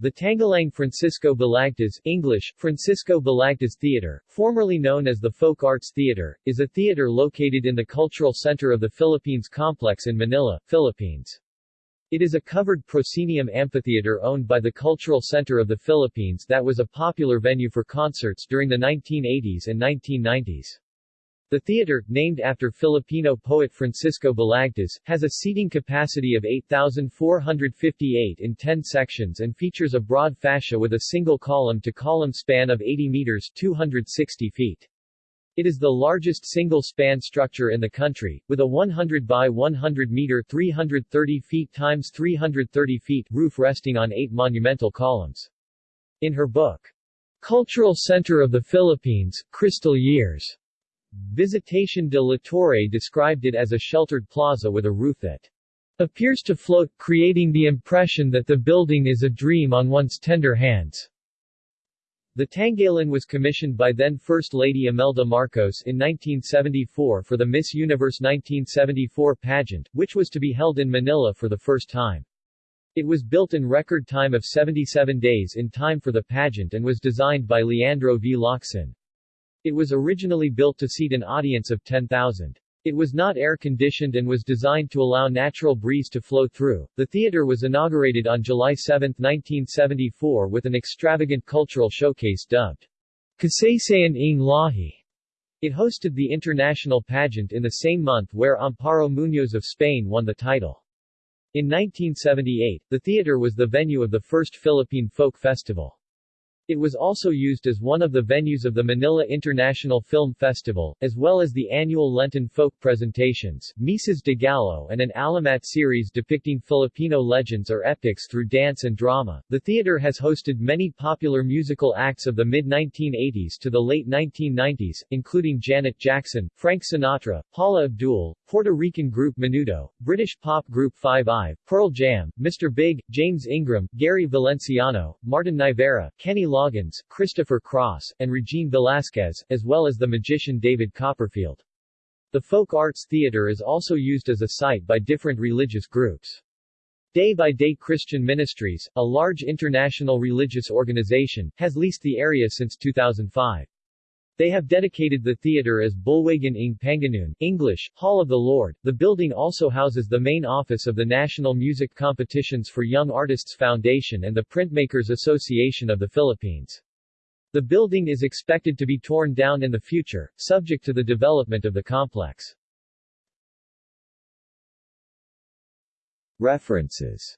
The Tanghalang Francisco Balagtas English, Francisco Balagtas Theater, formerly known as the Folk Arts Theater, is a theater located in the Cultural Center of the Philippines Complex in Manila, Philippines. It is a covered proscenium amphitheater owned by the Cultural Center of the Philippines that was a popular venue for concerts during the 1980s and 1990s. The theater, named after Filipino poet Francisco Balagtas, has a seating capacity of 8,458 in 10 sections and features a broad fascia with a single column-to-column span of 80 meters 260 feet. It is the largest single-span structure in the country, with a 100 by 100 meter 330 feet times 330 feet roof resting on eight monumental columns. In her book, Cultural Center of the Philippines, Crystal Years, Visitacion de la Torre described it as a sheltered plaza with a roof that appears to float, creating the impression that the building is a dream on one's tender hands. The Tanghalan was commissioned by then First Lady Imelda Marcos in 1974 for the Miss Universe 1974 pageant, which was to be held in Manila for the first time. It was built in record time of 77 days in time for the pageant and was designed by Leandro V. Locsin. It was originally built to seat an audience of 10,000. It was not air-conditioned and was designed to allow natural breeze to flow through. The theater was inaugurated on July 7, 1974 with an extravagant cultural showcase dubbed Kasaysayan ng Lahi. It hosted the international pageant in the same month where Amparo Muñoz of Spain won the title. In 1978, the theater was the venue of the first Philippine Folk Festival. It was also used as one of the venues of the Manila International Film Festival, as well as the annual Lenten folk presentations, Misas de Gallo and an Alamat series depicting Filipino legends or epics through dance and drama. The theater has hosted many popular musical acts of the mid-1980s to the late 1990s, including Janet Jackson, Frank Sinatra, Paula Abdul, Puerto Rican group Menudo, British pop group Five Eye, Pearl Jam, Mr. Big, James Ingram, Gary Valenciano, Martin Nievera, Kenny Loggins, Christopher Cross, and Regine Velasquez, as well as the magician David Copperfield. The Folk Arts Theater is also used as a site by different religious groups. Day by Day Christian Ministries, a large international religious organization, has leased the area since 2005. They have dedicated the theater as Bulwagan ng Panginoon English, Hall of the Lord. The building also houses the main office of the National Music Competitions for Young Artists Foundation and the Printmakers Association of the Philippines. The building is expected to be torn down in the future, subject to the development of the complex. References